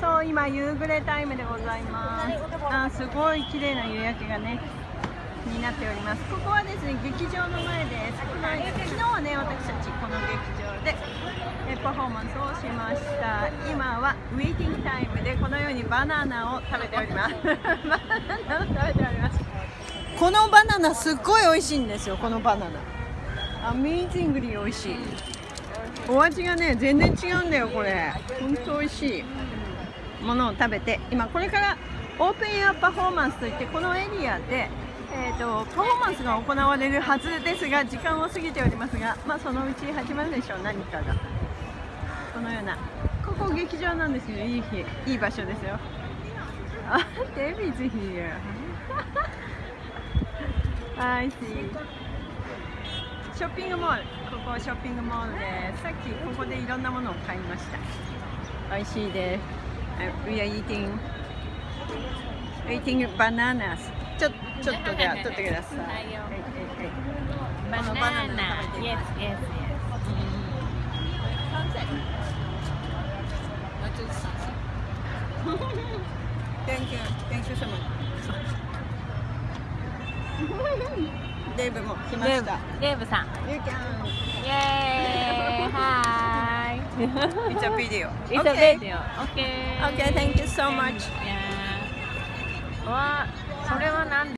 そう今夕暮れタイムでございます。あすごい綺麗な夕焼けがねになっております。ここはですね劇場の前です。はい。昨日はね私たちこの劇場でえパフォーマンスをしました。今はウェイティングタイムでこのようにバナナを食べております。バナナを食べております。このバナナすっごい美味しいんですよこのバナナ。アメージングリー美味しい。お味がね全然違うんだよこれ。本当美味しいものを食べて今これからオープンエアパフォーマンスといってこのエリアで、えーと、パフォーマンスが行われるはずですが時間を過ぎておりますが、まあ、そのうち始まるでしょう。何かが。このような。ここ劇場なんですよ。いい日。いい場所ですよ。あデビーズ here I see ショッピングモール。ここショッピングモールでさっきここでいろんなものを買いました。美味しいです。We are eating eating bananas ちょちょっとじゃあ取ってください。はいはいはい。バナナ Yes, yes, yes. Thank you, thank you so much. デーブも来ました。デーブさん。You can. イエーイ。はーい。 It's a video. It's okay. a video. Okay. Okay, thank you so much. Yeah. わ、それは何